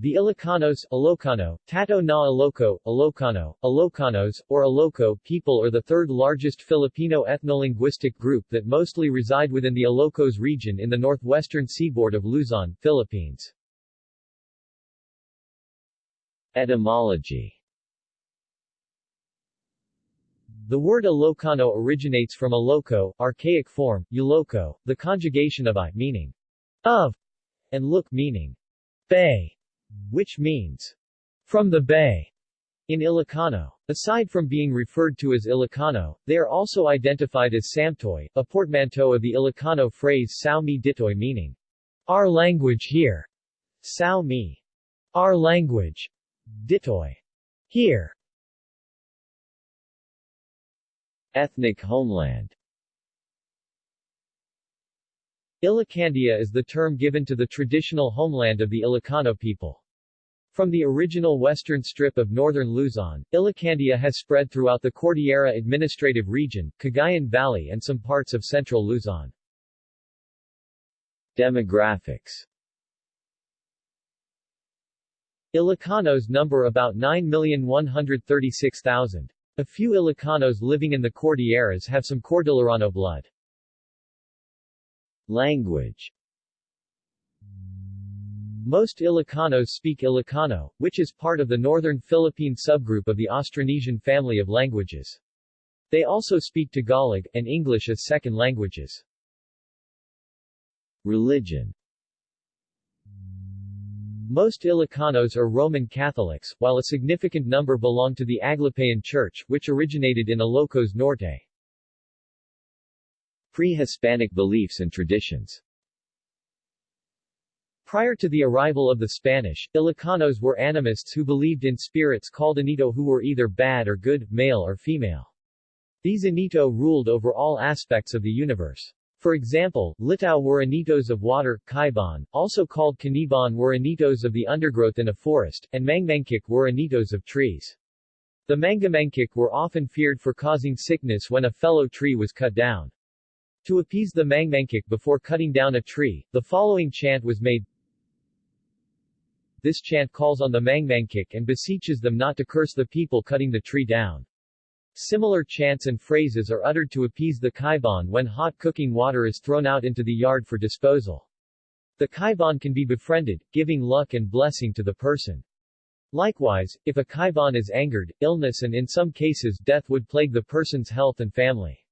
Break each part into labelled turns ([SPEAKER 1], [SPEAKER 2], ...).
[SPEAKER 1] The Ilocanos, Ilocano, Tato na Iloco, Ilocano, Ilocanos, or Iloco people are the third largest Filipino ethnolinguistic group that mostly reside within the Ilocos region in the northwestern seaboard of Luzon, Philippines. Etymology The word Ilocano originates from Iloco, archaic form, Uloco, the conjugation of I meaning of, and look meaning bay, which means from the bay in Ilocano. Aside from being referred to as Ilocano, they are also identified as Samtoy, a portmanteau of the Ilocano phrase Sao mi ditoy meaning our language here, Sao mi, our language, ditoy, here. Ethnic homeland Ilocandia is the term given to the traditional homeland of the Ilocano people. From the original western strip of northern Luzon, Ilocandia has spread throughout the Cordillera Administrative Region, Cagayan Valley and some parts of central Luzon. Demographics Ilocanos number about 9,136,000. A few Ilocanos living in the Cordilleras have some Cordillerano blood. Language Most Ilocanos speak Ilocano, which is part of the northern Philippine subgroup of the Austronesian family of languages. They also speak Tagalog, and English as second languages. Religion most Ilocanos are Roman Catholics, while a significant number belong to the Aglipayan Church, which originated in Ilocos Norte. Pre-Hispanic beliefs and traditions Prior to the arrival of the Spanish, Ilocanos were animists who believed in spirits called Anito who were either bad or good, male or female. These Anito ruled over all aspects of the universe. For example, Litau were anitos of water, Kaiban, also called Kaniban were anitos of the undergrowth in a forest, and Mangmangkik were anitos of trees. The Mangamangkik were often feared for causing sickness when a fellow tree was cut down. To appease the Mangmangkik before cutting down a tree, the following chant was made. This chant calls on the Mangmangkik and beseeches them not to curse the people cutting the tree down. Similar chants and phrases are uttered to appease the kaiban when hot cooking water is thrown out into the yard for disposal. The kaiban can be befriended, giving luck and blessing to the person. Likewise, if a kaiban is angered, illness and in some cases death would plague the person's health and family.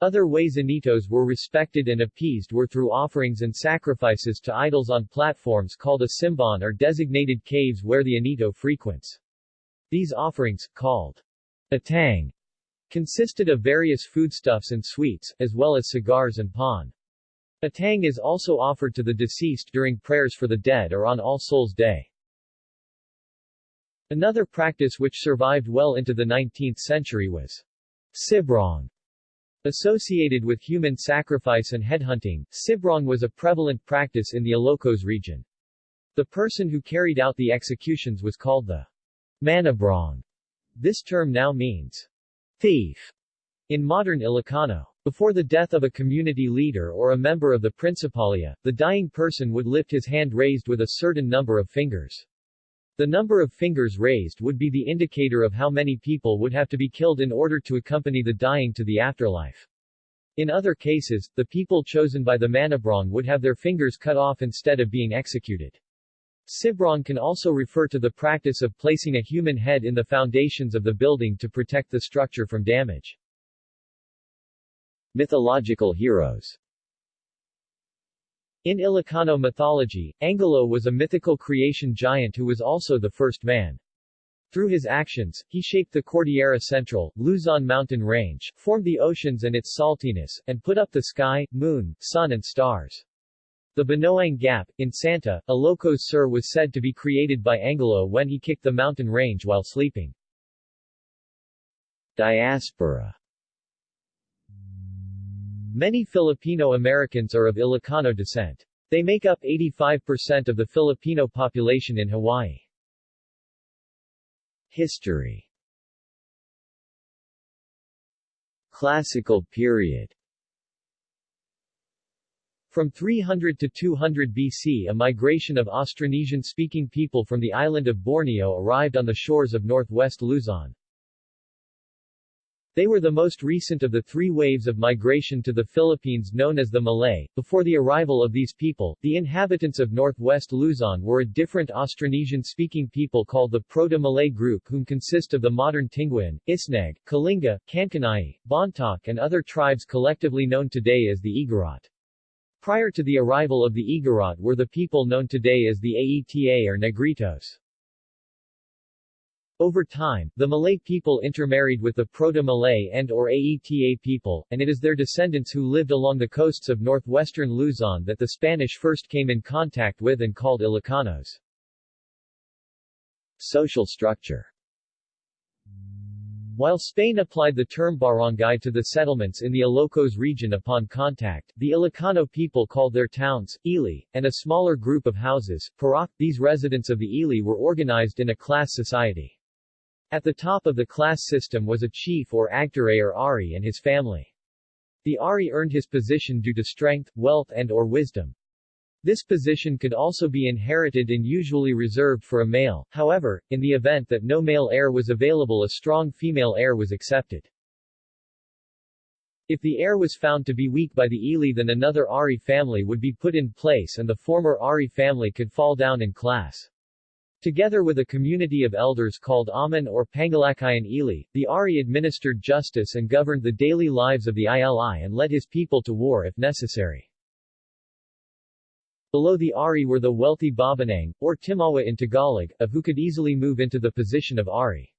[SPEAKER 1] Other ways Anitos were respected and appeased were through offerings and sacrifices to idols on platforms called a simban or designated caves where the Anito frequents. These offerings, called atang, consisted of various foodstuffs and sweets, as well as cigars and pan. Atang is also offered to the deceased during prayers for the dead or on All Souls' Day. Another practice which survived well into the 19th century was sibrong. Associated with human sacrifice and headhunting, sibrong was a prevalent practice in the Ilocos region. The person who carried out the executions was called the Manabrong. This term now means thief in modern Ilocano. Before the death of a community leader or a member of the Principalia, the dying person would lift his hand raised with a certain number of fingers. The number of fingers raised would be the indicator of how many people would have to be killed in order to accompany the dying to the afterlife. In other cases, the people chosen by the Manabrong would have their fingers cut off instead of being executed. Sibrong can also refer to the practice of placing a human head in the foundations of the building to protect the structure from damage. Mythological heroes In Ilocano mythology, Angalo was a mythical creation giant who was also the first man. Through his actions, he shaped the Cordillera Central, Luzon mountain range, formed the oceans and its saltiness, and put up the sky, moon, sun and stars. The Banoang Gap, in Santa, Ilocos Sur was said to be created by Angalo when he kicked the mountain range while sleeping. Diaspora Many Filipino Americans are of Ilocano descent. They make up 85% of the Filipino population in Hawaii. History Classical period From 300 to 200 BC a migration of Austronesian-speaking people from the island of Borneo arrived on the shores of northwest Luzon. They were the most recent of the three waves of migration to the Philippines known as the Malay. Before the arrival of these people, the inhabitants of northwest Luzon were a different Austronesian-speaking people called the Proto-Malay group whom consist of the modern Tinguian, Isneg, Kalinga, Kankanai, Bontoc and other tribes collectively known today as the Igorot. Prior to the arrival of the Igorot were the people known today as the Aeta or Negritos. Over time, the Malay people intermarried with the Proto-Malay and or Aeta people, and it is their descendants who lived along the coasts of northwestern Luzon that the Spanish first came in contact with and called Ilocanos. Social structure while Spain applied the term barangay to the settlements in the Ilocos region upon contact, the Ilocano people called their towns, ili, and a smaller group of houses, parak. These residents of the ili were organized in a class society. At the top of the class system was a chief or agtare or ari and his family. The ari earned his position due to strength, wealth and or wisdom. This position could also be inherited and usually reserved for a male, however, in the event that no male heir was available a strong female heir was accepted. If the heir was found to be weak by the Ili then another Ari family would be put in place and the former Ari family could fall down in class. Together with a community of elders called Aman or Pangalakayan Ili, the Ari administered justice and governed the daily lives of the Ili and led his people to war if necessary. Below the Ari were the wealthy Babanang, or Timawa in Tagalog, of who could easily move into the position of Ari.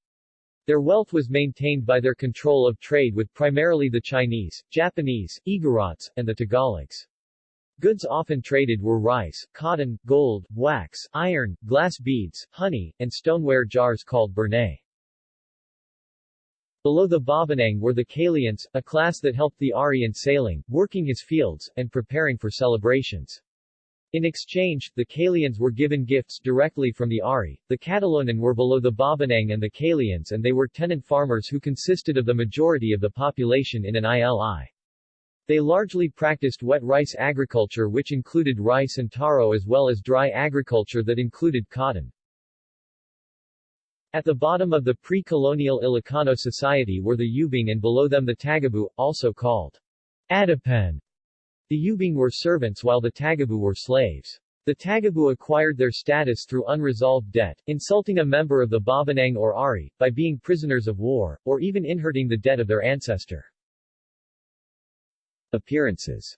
[SPEAKER 1] Their wealth was maintained by their control of trade with primarily the Chinese, Japanese, Igorots, and the Tagalogs. Goods often traded were rice, cotton, gold, wax, iron, glass beads, honey, and stoneware jars called burnay. Below the Babanang were the Kalians, a class that helped the Ari in sailing, working his fields, and preparing for celebrations. In exchange, the Kalians were given gifts directly from the Ari. The Catalonan were below the Babanang and the Kalians and they were tenant farmers who consisted of the majority of the population in an ILI. They largely practiced wet rice agriculture which included rice and taro as well as dry agriculture that included cotton. At the bottom of the pre-colonial Ilocano society were the Yubing and below them the Tagabu, also called Adipen. The Yubing were servants while the Tagabu were slaves. The Tagabu acquired their status through unresolved debt, insulting a member of the Babanang or Ari, by being prisoners of war, or even inheriting the debt of their ancestor. Appearances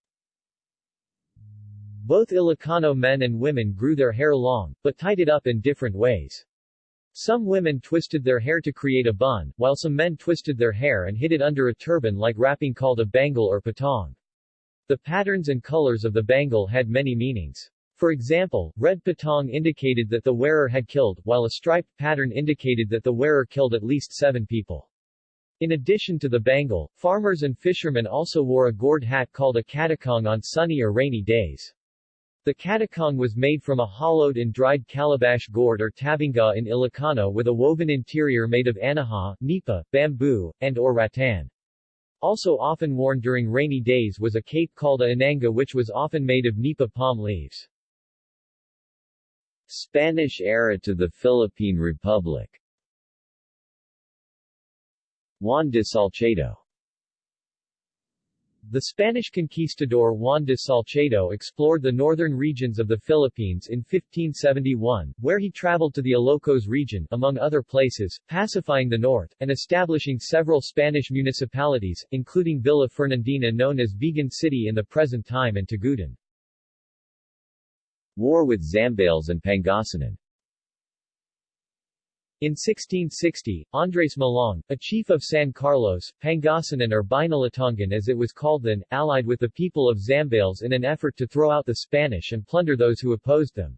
[SPEAKER 1] Both Ilocano men and women grew their hair long, but tied it up in different ways. Some women twisted their hair to create a bun, while some men twisted their hair and hid it under a turban like wrapping called a bangle or patong. The patterns and colors of the bangle had many meanings. For example, red patong indicated that the wearer had killed, while a striped pattern indicated that the wearer killed at least seven people. In addition to the bangle, farmers and fishermen also wore a gourd hat called a katakong on sunny or rainy days. The katakong was made from a hollowed and dried calabash gourd or tabinga in Ilocano with a woven interior made of anahaw, nipa, bamboo, and or rattan. Also often worn during rainy days was a cape called a inanga which was often made of nipa palm leaves. Spanish era to the Philippine Republic Juan de Salcedo the Spanish conquistador Juan de Salcedo explored the northern regions of the Philippines in 1571, where he traveled to the Ilocos region, among other places, pacifying the north, and establishing several Spanish municipalities, including Villa Fernandina known as Vigan City in the present time and Tagudin. War with Zambales and Pangasinan in 1660, Andres Malong, a chief of San Carlos, Pangasinan or Binalatongan as it was called then, allied with the people of Zambales in an effort to throw out the Spanish and plunder those who opposed them.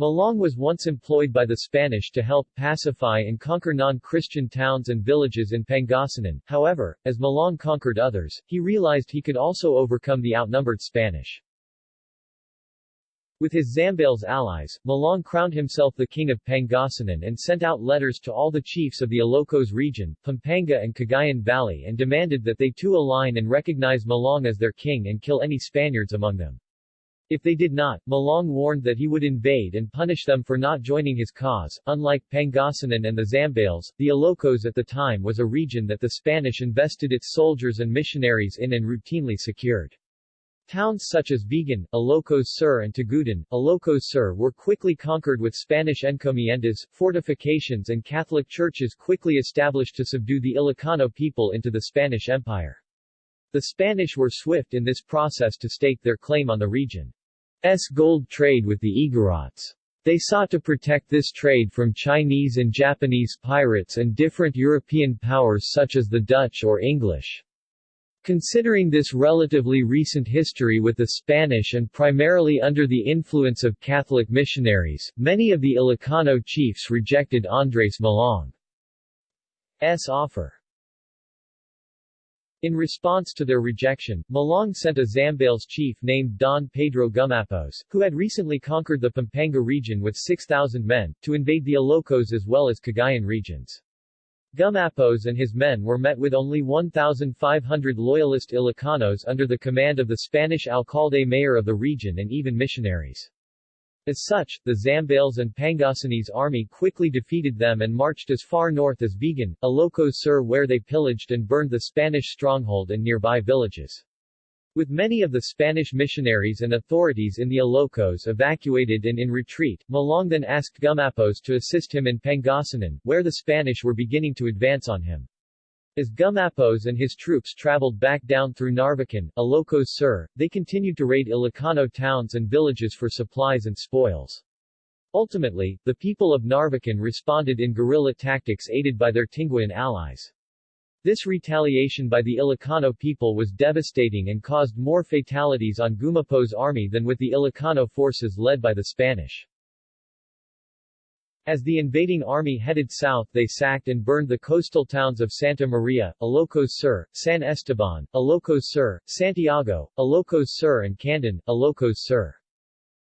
[SPEAKER 1] Malong was once employed by the Spanish to help pacify and conquer non-Christian towns and villages in Pangasinan, however, as Malong conquered others, he realized he could also overcome the outnumbered Spanish. With his Zambales allies, Malong crowned himself the king of Pangasinan and sent out letters to all the chiefs of the Ilocos region, Pampanga and Cagayan Valley and demanded that they too align and recognize Malong as their king and kill any Spaniards among them. If they did not, Malong warned that he would invade and punish them for not joining his cause. Unlike Pangasinan and the Zambales, the Ilocos at the time was a region that the Spanish invested its soldiers and missionaries in and routinely secured. Towns such as Vigan, Ilocos Sur and Tagudin, Ilocos Sur were quickly conquered with Spanish encomiendas, fortifications and Catholic churches quickly established to subdue the Ilocano people into the Spanish Empire. The Spanish were swift in this process to stake their claim on the region. S gold trade with the Igorots. They sought to protect this trade from Chinese and Japanese pirates and different European powers such as the Dutch or English. Considering this relatively recent history with the Spanish and primarily under the influence of Catholic missionaries, many of the Ilocano chiefs rejected Andres Malong's offer. In response to their rejection, Malong sent a Zambales chief named Don Pedro Gumapos, who had recently conquered the Pampanga region with 6,000 men, to invade the Ilocos as well as Cagayan regions. Gumapos and his men were met with only 1,500 loyalist Ilocanos under the command of the Spanish alcalde mayor of the region and even missionaries. As such, the Zambales and Pangasinese army quickly defeated them and marched as far north as Vigan, Ilocos Sur where they pillaged and burned the Spanish stronghold and nearby villages. With many of the Spanish missionaries and authorities in the Ilocos evacuated and in retreat, Malong then asked Gumapos to assist him in Pangasinan, where the Spanish were beginning to advance on him. As Gumapos and his troops traveled back down through Narvacan, Ilocos Sur, they continued to raid Ilocano towns and villages for supplies and spoils. Ultimately, the people of Narvacan responded in guerrilla tactics aided by their Tinguian allies. This retaliation by the Ilocano people was devastating and caused more fatalities on Gumapos' army than with the Ilocano forces led by the Spanish. As the invading army headed south they sacked and burned the coastal towns of Santa Maria, Ilocos Sur, San Esteban, Ilocos Sur, Santiago, Ilocos Sur and Candon, Ilocos Sur.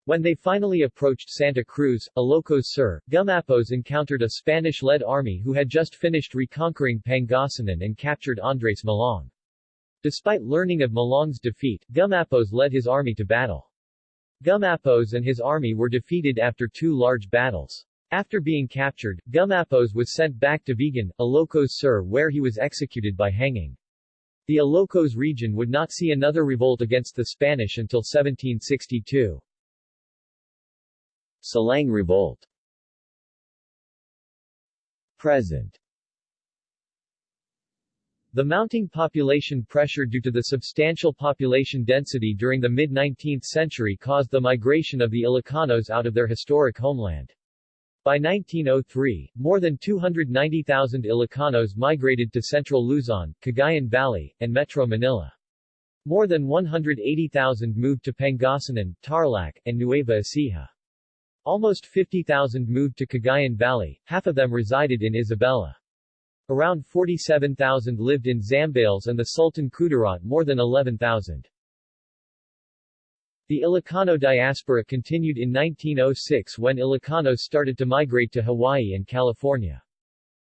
[SPEAKER 1] When they finally approached Santa Cruz, Ilocos Sur, Gumapos encountered a Spanish-led army who had just finished reconquering Pangasinan and captured Andres Malong. Despite learning of Malong's defeat, Gumapos led his army to battle. Gumapos and his army were defeated after two large battles. After being captured, Gumapos was sent back to Vigan, Ilocos Sur where he was executed by hanging. The Ilocos region would not see another revolt against the Spanish until 1762. Silang Revolt Present the mounting population pressure due to the substantial population density during the mid-19th century caused the migration of the Ilocanos out of their historic homeland. By 1903, more than 290,000 Ilocanos migrated to central Luzon, Cagayan Valley, and Metro Manila. More than 180,000 moved to Pangasinan, Tarlac, and Nueva Ecija. Almost 50,000 moved to Cagayan Valley, half of them resided in Isabela. Around 47,000 lived in Zambales and the Sultan Kudarat more than 11,000. The Ilocano diaspora continued in 1906 when Ilocanos started to migrate to Hawaii and California.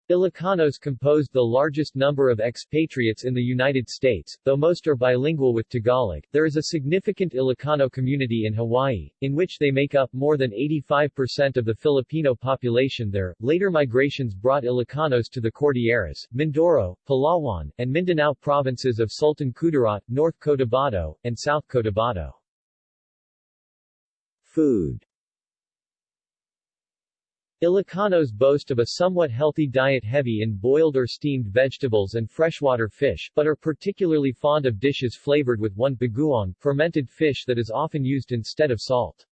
[SPEAKER 1] Ilocanos composed the largest number of expatriates in the United States, though most are bilingual with Tagalog. There is a significant Ilocano community in Hawaii, in which they make up more than 85% of the Filipino population there. Later migrations brought Ilocanos to the Cordilleras, Mindoro, Palawan, and Mindanao provinces of Sultan Kudarat, North Cotabato, and South Cotabato. Food Ilocanos boast of a somewhat healthy diet heavy in boiled or steamed vegetables and freshwater fish, but are particularly fond of dishes flavored with one bagoong, fermented fish that is often used instead of salt.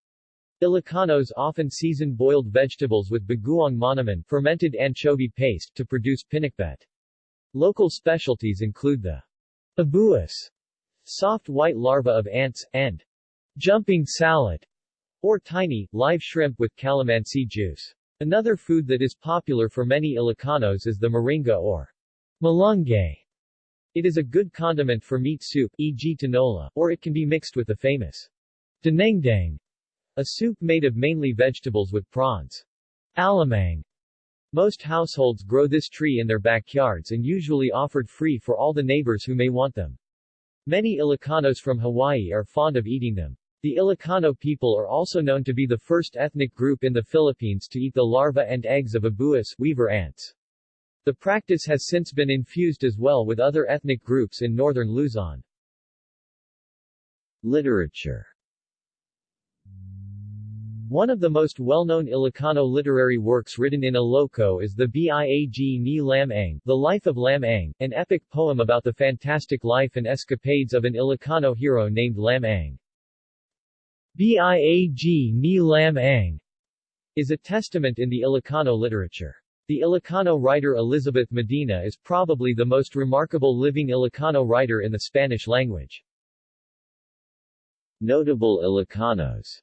[SPEAKER 1] Ilocanos often season boiled vegetables with bagoong monaman fermented anchovy paste to produce pinakbet. Local specialties include the abuas, soft white larva of ants, and jumping salad, or tiny, live shrimp with calamansi juice. Another food that is popular for many Ilocanos is the moringa or malunggay. It is a good condiment for meat soup, e.g. tinola, or it can be mixed with the famous dinengdang, a soup made of mainly vegetables with prawns. Alamang. Most households grow this tree in their backyards and usually offered free for all the neighbors who may want them. Many Ilocanos from Hawaii are fond of eating them. The Ilocano people are also known to be the first ethnic group in the Philippines to eat the larvae and eggs of abuas weaver ants. The practice has since been infused as well with other ethnic groups in northern Luzon. Literature one of the most well-known Ilocano literary works written in Iloco is the Biag ni Lam-ang, The Life of Lam-ang, an epic poem about the fantastic life and escapades of an Ilocano hero named Lam-ang. Biag ni Lam-ang is a testament in the Ilocano literature. The Ilocano writer Elizabeth Medina is probably the most remarkable living Ilocano writer in the Spanish language. Notable Ilocanos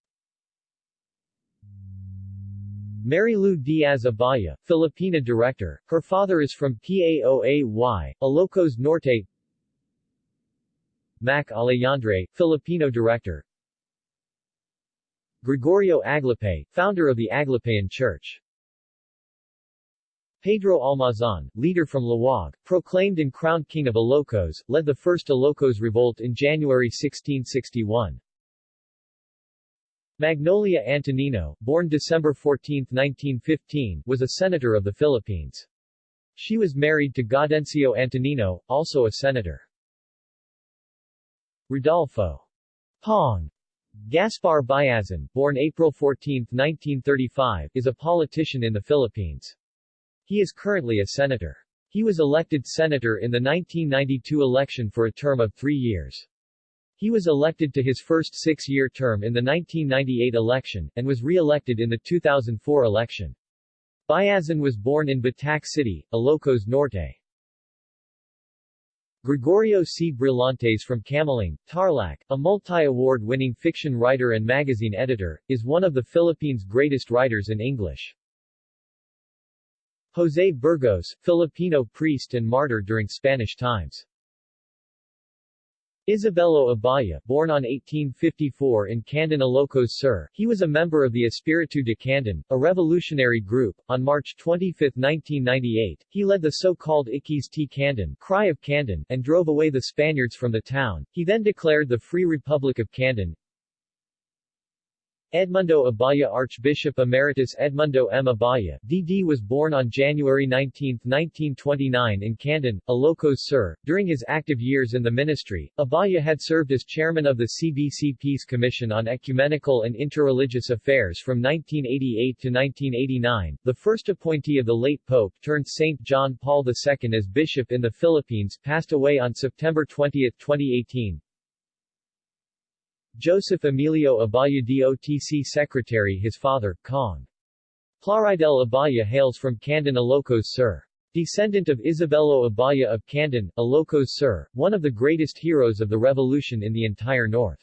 [SPEAKER 1] Marilu Diaz Abaya, Filipina director, her father is from PAOAY, Ilocos Norte Mac Alejandre, Filipino director Gregorio Aglipay, founder of the Aglipayan Church Pedro Almazan, leader from Laoag, proclaimed and crowned king of Ilocos, led the first Ilocos revolt in January 1661. Magnolia Antonino, born December 14, 1915, was a senator of the Philippines. She was married to Gaudencio Antonino, also a senator. Rodolfo Pong Gaspar Biazon, born April 14, 1935, is a politician in the Philippines. He is currently a senator. He was elected senator in the 1992 election for a term of three years. He was elected to his first six-year term in the 1998 election, and was re-elected in the 2004 election. Biazon was born in Batac City, Ilocos Norte. Gregorio C. Brillantes from Camiling, Tarlac, a multi-award-winning fiction writer and magazine editor, is one of the Philippines' greatest writers in English. José Burgos, Filipino priest and martyr during Spanish times. Isabelo Abaya, born on 1854 in Candon Ilocos Sur, he was a member of the Espiritu de Candon, a revolutionary group. On March 25, 1998, he led the so-called Iquis T. Candon, Cry of Candon, and drove away the Spaniards from the town. He then declared the Free Republic of Candon, Edmundo Abaya Archbishop Emeritus Edmundo M. Abaya, D.D. was born on January 19, 1929 in Candon, Ilocos Sur. During his active years in the ministry, Abaya had served as chairman of the CBC Peace Commission on Ecumenical and Interreligious Affairs from 1988 to 1989, the first appointee of the late Pope turned St. John Paul II as bishop in the Philippines passed away on September 20, 2018. Joseph Emilio Abaya DOTC Secretary His father, Cong. Plaridel Abaya hails from Candon Ilocos Sur. Descendant of Isabelo Abaya of Candon, Ilocos Sur, one of the greatest heroes of the revolution in the entire north.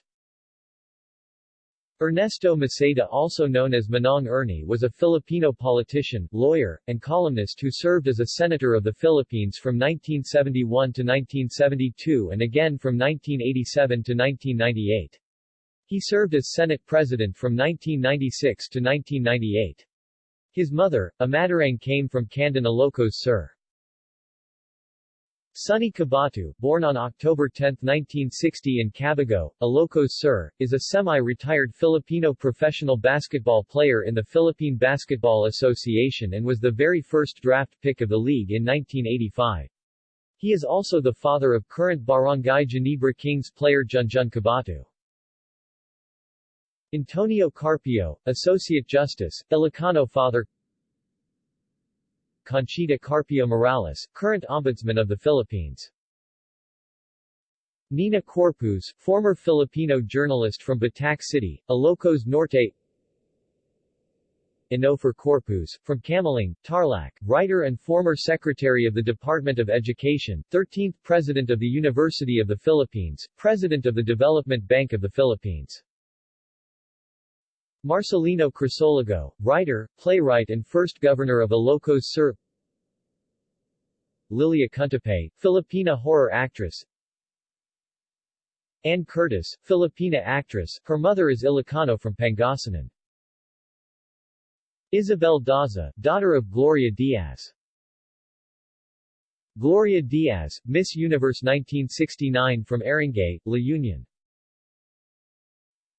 [SPEAKER 1] Ernesto Maceda also known as Manong Ernie was a Filipino politician, lawyer, and columnist who served as a senator of the Philippines from 1971 to 1972 and again from 1987 to 1998. He served as Senate President from 1996 to 1998. His mother, a came from Candon Ilocos Sur. Sonny Cabatu, born on October 10, 1960 in Cabugao, Ilocos Sur, is a semi-retired Filipino professional basketball player in the Philippine Basketball Association and was the very first draft pick of the league in 1985. He is also the father of current Barangay Ginebra Kings player Junjun Cabatu. Antonio Carpio, Associate Justice, Ilocano Father Conchita Carpio Morales, current Ombudsman of the Philippines. Nina Corpuz, former Filipino journalist from Batac City, Ilocos Norte. Onofre Corpuz, from Camiling, Tarlac, writer and former Secretary of the Department of Education, 13th President of the University of the Philippines, President of the Development Bank of the Philippines Marcelino Crisologo, writer, playwright and first governor of Ilocos Sur. Lilia Cuntapay, Filipina horror actress. Anne Curtis, Filipina actress, her mother is Ilocano from Pangasinan. Isabel Daza, daughter of Gloria Diaz. Gloria Diaz, Miss Universe 1969 from Aringay, La Union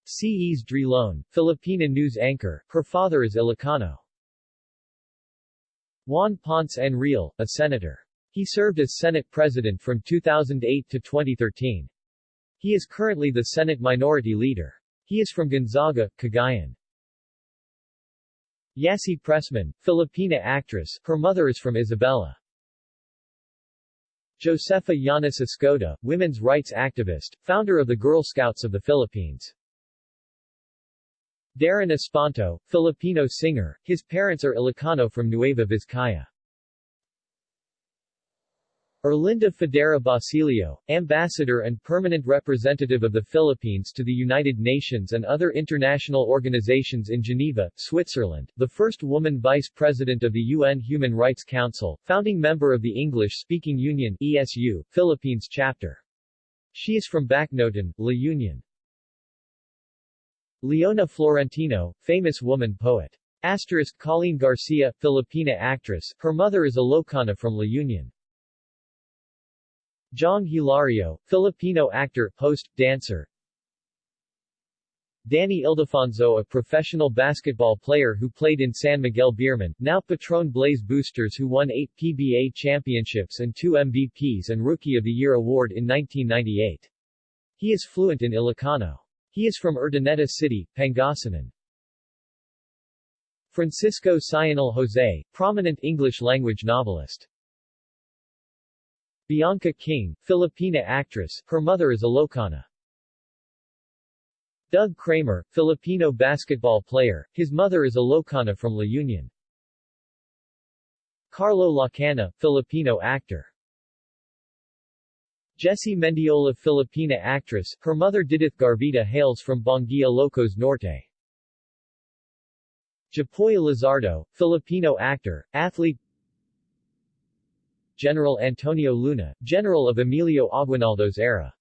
[SPEAKER 1] C.E.S. Drilon, Filipina news anchor, her father is Ilocano. Juan Ponce Enrile, a senator. He served as Senate President from 2008 to 2013. He is currently the Senate Minority Leader. He is from Gonzaga, Cagayan. Yassi Pressman, Filipina actress, her mother is from Isabela. Josefa Llanes Escoda, women's rights activist, founder of the Girl Scouts of the Philippines. Darren Espanto, Filipino singer, his parents are Ilocano from Nueva Vizcaya. Erlinda Fadera Basilio, Ambassador and Permanent Representative of the Philippines to the United Nations and other international organizations in Geneva, Switzerland, the first woman Vice President of the UN Human Rights Council, founding member of the English-Speaking Union ESU, Philippines chapter. She is from Bacnotan, La Union. Leona Florentino, famous woman poet. Asterisk Colleen Garcia, Filipina actress, her mother is Ilocana from La Union. Jong Hilario, Filipino actor, host, dancer. Danny Ildefonso a professional basketball player who played in San Miguel Beermen, now Petron Blaze Boosters who won 8 PBA championships and 2 MVPs and Rookie of the Year award in 1998. He is fluent in Ilocano. He is from Urdaneta City, Pangasinan. Francisco Sionil Jose, prominent English-language novelist. Bianca King, Filipina actress, her mother is Ilocana. Doug Kramer, Filipino basketball player, his mother is Ilocana from La Union. Carlo Lacana, Filipino actor. Jessy Mendiola Filipina actress, her mother Didith Garvita hails from Banguia Ilocos Norte. Japoy Lizardo, Filipino actor, athlete General Antonio Luna, general of Emilio Aguinaldo's era.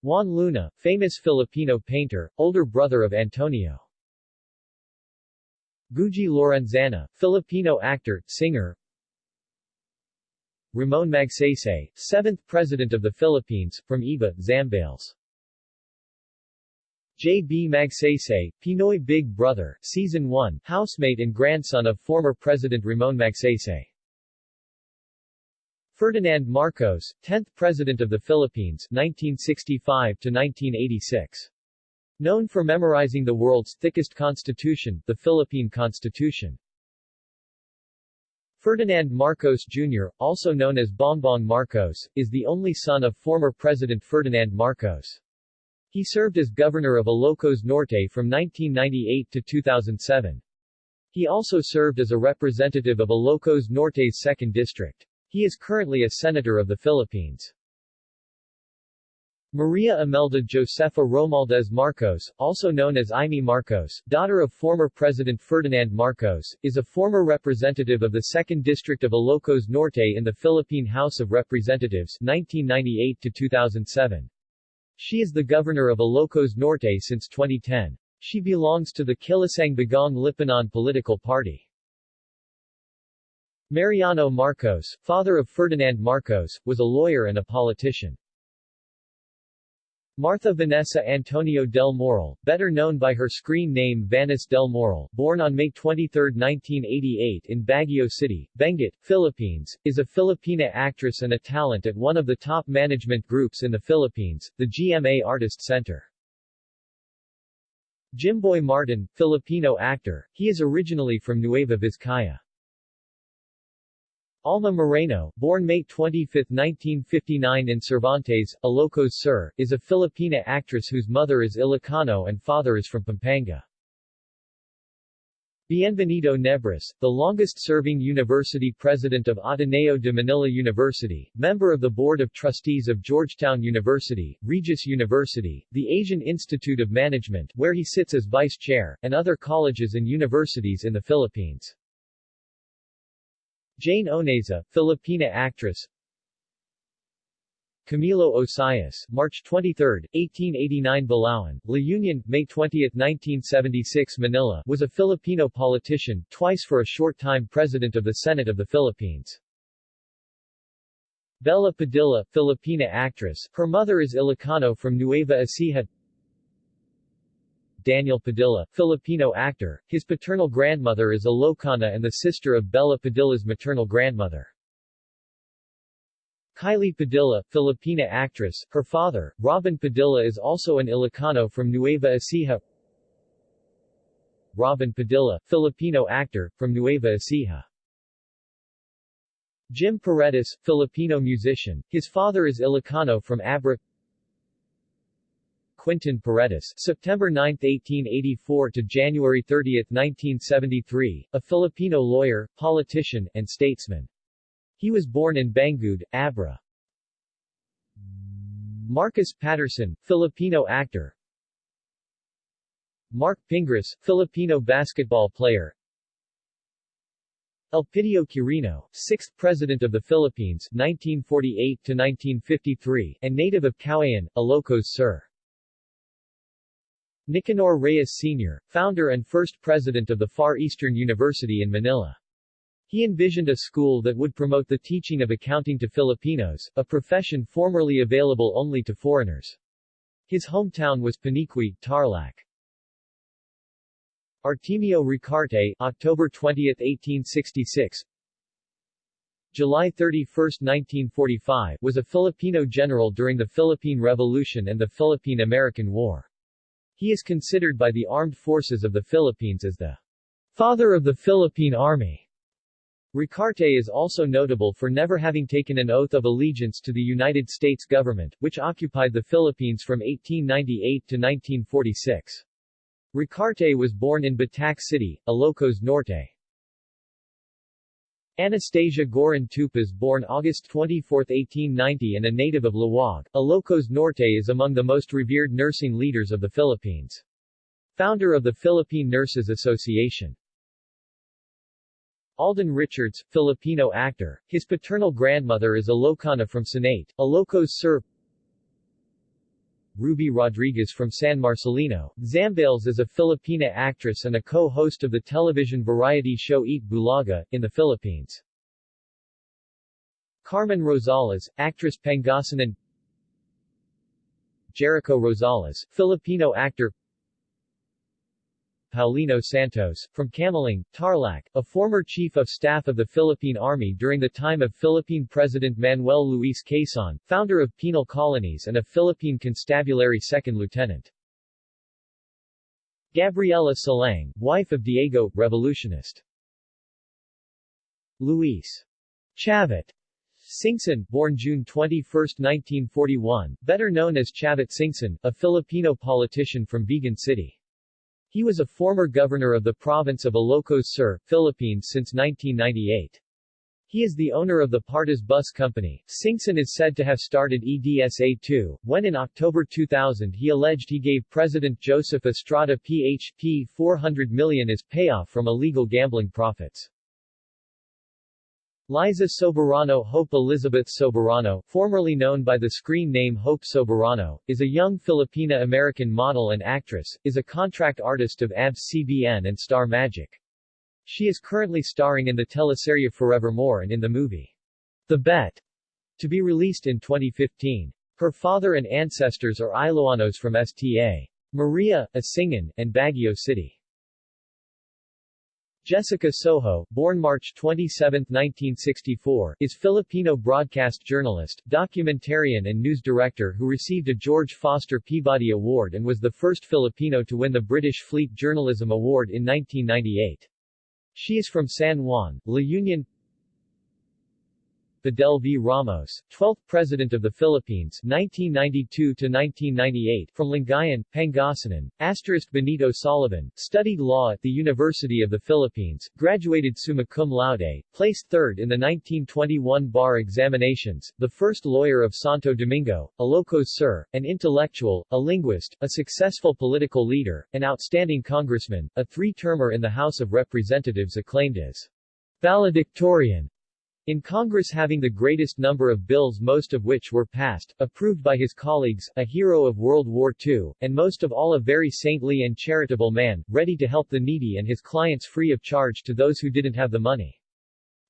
[SPEAKER 1] Juan Luna, famous Filipino painter, older brother of Antonio. Guji Lorenzana, Filipino actor, singer. Ramon Magsaysay, 7th President of the Philippines, from Iba, Zambales. J. B. Magsaysay, Pinoy Big Brother, Season 1, housemate and grandson of former President Ramon Magsaysay. Ferdinand Marcos, 10th President of the Philippines 1965-1986. Known for memorizing the world's thickest constitution, the Philippine Constitution. Ferdinand Marcos Jr., also known as Bongbong Marcos, is the only son of former President Ferdinand Marcos. He served as governor of Ilocos Norte from 1998 to 2007. He also served as a representative of Ilocos Norte's 2nd District. He is currently a senator of the Philippines. Maria Imelda Josefa Romualdez Marcos, also known as Imee Marcos, daughter of former President Ferdinand Marcos, is a former representative of the 2nd District of Ilocos Norte in the Philippine House of Representatives 1998 to 2007. She is the governor of Ilocos Norte since 2010. She belongs to the Kilusang Bagong Lipunan political party. Mariano Marcos, father of Ferdinand Marcos, was a lawyer and a politician. Martha Vanessa Antonio del Moral, better known by her screen name Vaness del Moral, born on May 23, 1988 in Baguio City, Benguet, Philippines, is a Filipina actress and a talent at one of the top management groups in the Philippines, the GMA Artist Center. Jimboy Martin, Filipino actor, he is originally from Nueva Vizcaya. Alma Moreno, born May 25, 1959 in Cervantes, Ilocos Sur, is a Filipina actress whose mother is Ilocano and father is from Pampanga. Bienvenido Nebres, the longest-serving university president of Ateneo de Manila University, member of the Board of Trustees of Georgetown University, Regis University, the Asian Institute of Management where he sits as vice chair, and other colleges and universities in the Philippines. Jane Oineza, Filipina actress. Camilo Osias, March 23, 1889 Balaoan, La Union, May 20, 1976 Manila was a Filipino politician, twice for a short time President of the Senate of the Philippines. Bela Padilla, Filipina actress, her mother is Ilocano from Nueva Ecija Daniel Padilla, Filipino actor. His paternal grandmother is Ilocana and the sister of Bela Padilla's maternal grandmother. Kylie Padilla, Filipina actress, her father, Robin Padilla is also an Ilocano from Nueva Ecija. Robin Padilla, Filipino actor, from Nueva Ecija. Jim Paredes, Filipino musician, his father is Ilocano from Abra Quintin Paredes September 9, 1884 to January 30, 1973, a Filipino lawyer, politician, and statesman. He was born in Bangued, Abra. Marcus Patterson, Filipino actor Mark Pingris, Filipino basketball player Elpidio Quirino, 6th President of the Philippines 1948-1953, and native of Cauayan, Ilocos Sur. Nicanor Reyes Sr., founder and first president of the Far Eastern University in Manila. He envisioned a school that would promote the teaching of accounting to Filipinos, a profession formerly available only to foreigners. His hometown was Paniqui, Tarlac. Artemio Ricarte, October 20, 1866 July 31, 1945, was a Filipino general during the Philippine Revolution and the Philippine-American War. He is considered by the Armed Forces of the Philippines as the father of the Philippine Army. Ricarte is also notable for never having taken an oath of allegiance to the United States government, which occupied the Philippines from 1898 to 1946. Ricarte was born in Batac City, Ilocos Norte. Anastasia Gorin Tupas born August 24, 1890 and a native of Laoag, Ilocos Norte is among the most revered nursing leaders of the Philippines. Founder of the Philippine Nurses Association. Alden Richards, Filipino actor. His paternal grandmother is Ilocana from Sanate, Ilocos Sur. Ruby Rodriguez from San Marcelino. Zambales is a Filipina actress and a co-host of the television variety show Eat Bulaga, in the Philippines. Carmen Rosales, actress Pangasinan Jericho Rosales, Filipino actor Paulino Santos, from Camiling, Tarlac, a former chief of staff of the Philippine Army during the time of Philippine President Manuel Luis Quezon, founder of penal colonies and a Philippine constabulary second lieutenant. Gabriela Silang, wife of Diego, revolutionist. Luis Chavit Singson, born June 21, 1941, better known as Chavit Singson, a Filipino politician from Vigan City. He was a former governor of the province of Ilocos Sur, Philippines since 1998. He is the owner of the Partas Bus Company. Singson is said to have started EDSA-2, when in October 2000 he alleged he gave President Joseph Estrada PHP 400 million as payoff from illegal gambling profits. Liza Soberano Hope Elizabeth Soberano, formerly known by the screen name Hope Soberano, is a young Filipina-American model and actress, is a contract artist of ABS-CBN and Star Magic. She is currently starring in the teleserye Forevermore and in the movie The Bet, to be released in 2015. Her father and ancestors are Iloanos from Sta. Maria, Asingan, and Baguio City. Jessica Soho, born March 27, 1964, is Filipino broadcast journalist, documentarian and news director who received a George Foster Peabody Award and was the first Filipino to win the British Fleet Journalism Award in 1998. She is from San Juan, La Union, Fidel V. Ramos, 12th President of the Philippines 1992-1998 from Lingayen, Pangasinan, asterisk Benito Soliven, studied law at the University of the Philippines, graduated summa cum laude, placed third in the 1921 bar examinations, the first lawyer of Santo Domingo, Ilocos Sur, an intellectual, a linguist, a successful political leader, an outstanding congressman, a three-termer in the House of Representatives acclaimed as valedictorian in Congress having the greatest number of bills most of which were passed, approved by his colleagues, a hero of World War II, and most of all a very saintly and charitable man, ready to help the needy and his clients free of charge to those who didn't have the money.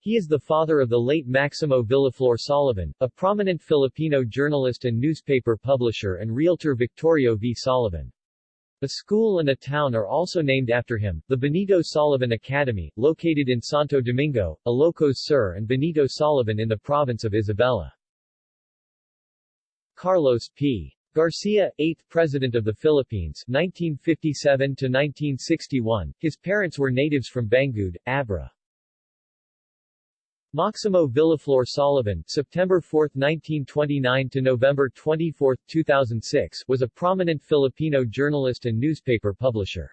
[SPEAKER 1] He is the father of the late Maximo Villaflor Soliven, a prominent Filipino journalist and newspaper publisher and realtor Victorio V. Soliven. A school and a town are also named after him, the Benito Soliven Academy, located in Santo Domingo, Ilocos Sur and Benito Soliven in the province of Isabela. Carlos P. Garcia, 8th President of the Philippines 1957-1961, his parents were natives from Bangued, Abra. Maximo Villaflor Soliven September 4, 1929 to November 24, 2006 was a prominent Filipino journalist and newspaper publisher.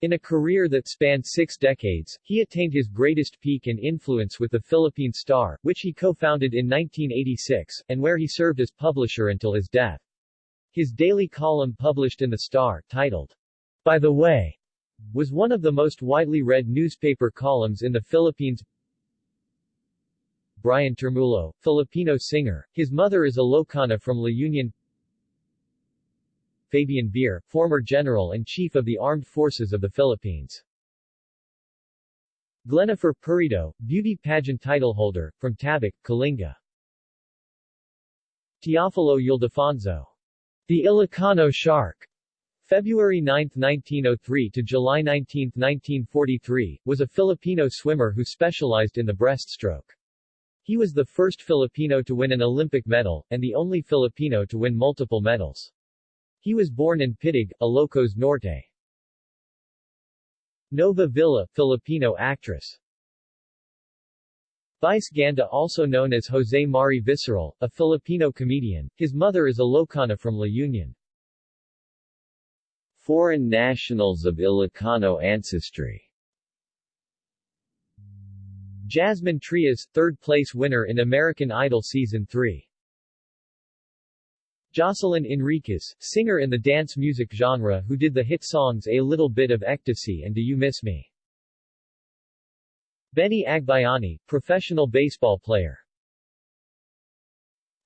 [SPEAKER 1] In a career that spanned six decades, he attained his greatest peak and influence with the Philippine Star, which he co-founded in 1986, and where he served as publisher until his death. His daily column published in the Star, titled, By the Way, was one of the most widely read newspaper columns in the Philippines. Brian Termulo, Filipino singer. His mother is Ilocana from La Union. Fabian Ver, former General and Chief of the Armed Forces of the Philippines. Glenifer Perido, beauty pageant titleholder, from Tabuk, Kalinga. Teofilo Ildefonso. The Ilocano Shark. February 9, 1903 to July 19, 1943, was a Filipino swimmer who specialized in the breaststroke. He was the first Filipino to win an Olympic medal, and the only Filipino to win multiple medals. He was born in Pitig, Ilocos Norte. Nova Villa, Filipino actress. Vice Ganda also known as Jose Mari Viceral, a Filipino comedian. His mother is Ilocana from La Union. Foreign nationals of Ilocano ancestry Jasmine Trias, third-place winner in American Idol Season 3. Jocelyn Enriquez, singer in the dance music genre who did the hit songs A Little Bit of Ecstasy and Do You Miss Me? Benny Agbayani, professional baseball player.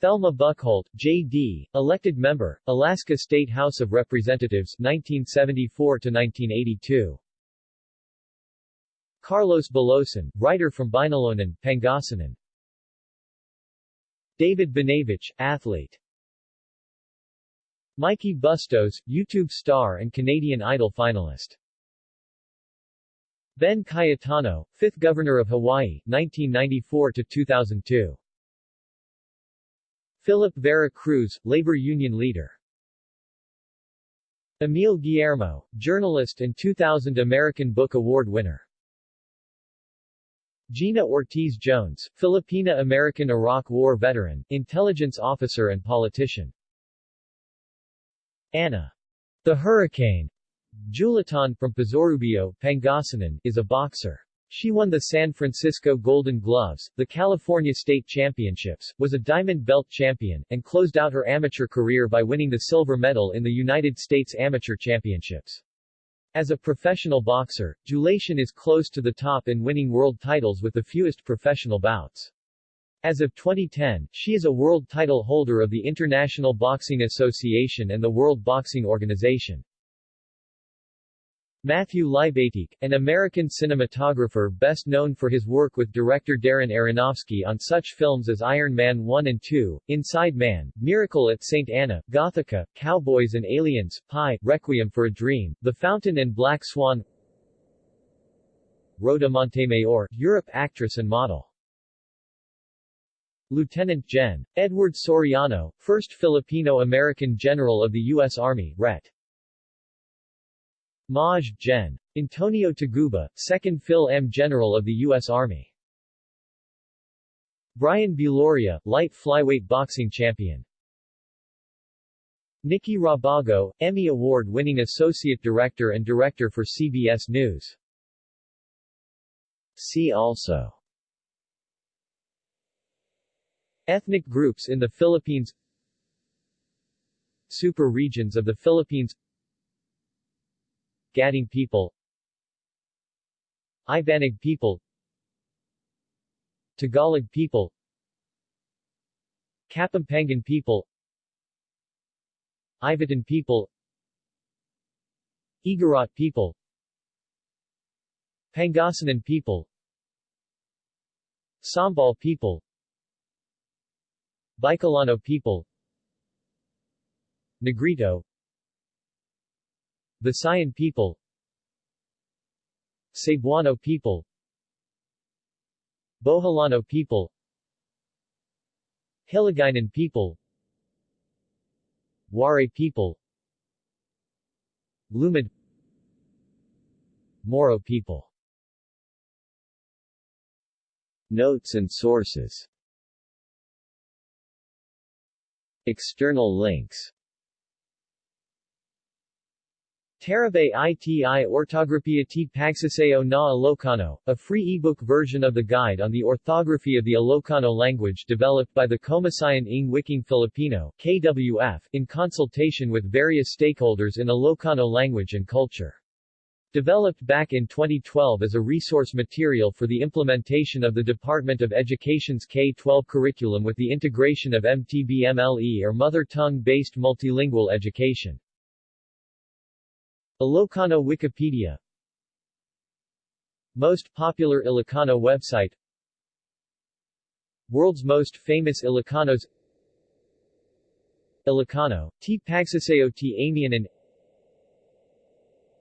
[SPEAKER 1] Thelma Buchholdt, J.D., elected member, Alaska State House of Representatives 1974-1982. Carlos Bulosan, writer from Binalonan, Pangasinan. David Benavich, athlete. Mikey Bustos, YouTube star and Canadian Idol finalist. Ben Cayetano, 5th Governor of Hawaii, 1994-2002. Philip Vera Cruz, labor union leader. Emil Guillermo, journalist and 2000 American Book Award winner. Gina Ortiz Jones, Filipina-American Iraq War veteran, intelligence officer and politician. Anna. The Hurricane. Julaton from Pozorubio, Pangasinan, is a boxer. She won the San Francisco Golden Gloves, the California State Championships, was a Diamond Belt champion, and closed out her amateur career by winning the silver medal in the United States Amateur Championships. As a professional boxer, Julaton is close to the top in winning world titles with the fewest professional bouts. As of 2010, she is a world title holder of the International Boxing Association and the World Boxing Organization. Matthew Libatique, an American cinematographer best known for his work with director Darren Aronofsky on such films as Iron Man 1 and 2, Inside Man, Miracle at St. Anna, Gothika, Cowboys and Aliens, Pi, Requiem for a Dream, The Fountain and Black Swan Rhoda Montemayor, Europe actress and model. Lieutenant Gen. Edward Soriano, 1st Filipino-American General of the U.S. Army, Ret. Maj. Gen. Antonio Taguba, 2nd Phil M. General of the U.S. Army. Brian Viloria, light flyweight boxing champion. Nikki Rabago, Emmy Award-winning Associate Director and Director for CBS News. See also Ethnic groups in the Philippines Super regions of the Philippines Gaddang people. Ibanag people. Tagalog people. Kapampangan people. Ivatan people. Igorot people. Pangasinan people. Sambal people. Bicolano people. Negrito Visayan people Cebuano people Boholano people Hiligaynon people Waray people Lumad Moro people. Notes and sources. External links Tarabay iti Ortografía t Pagsaseo na Ilocano, a free ebook version of the Guide on the Orthography of the Ilocano Language developed by the Komisyon ng Wikang Filipino KWF, in consultation with various stakeholders in Ilocano language and culture. Developed back in 2012 as a resource material for the implementation of the Department of Education's K-12 curriculum with the integration of MTBMLE or Mother Tongue-based multilingual education. Ilocano Wikipedia Most popular Ilocano website World's most famous Ilocanos Ilocano, T. Pagsaseo T. Amianan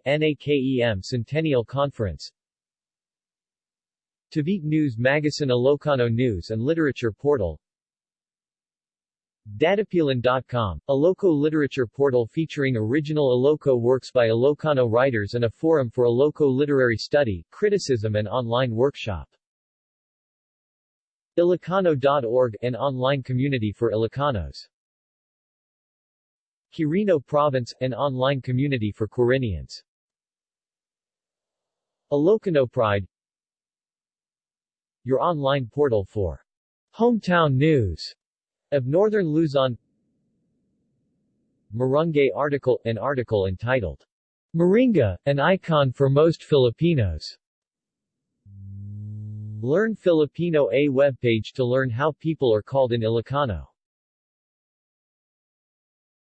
[SPEAKER 1] NAKEM Centennial Conference Tavite News Magazine Ilocano News and Literature Portal Dadapilan.com, Iloco literature portal featuring original Iloco works by Ilocano writers and a forum for Iloco literary study, criticism and online workshop. Ilocano.org, an online community for Ilocanos. Quirino Province, an online community for Quirinians. Ilocano Pride Your online portal for hometown news of Northern Luzon Marungay article, an article entitled Moringa, an icon for most Filipinos. Learn Filipino A webpage to learn how people are called in Ilocano.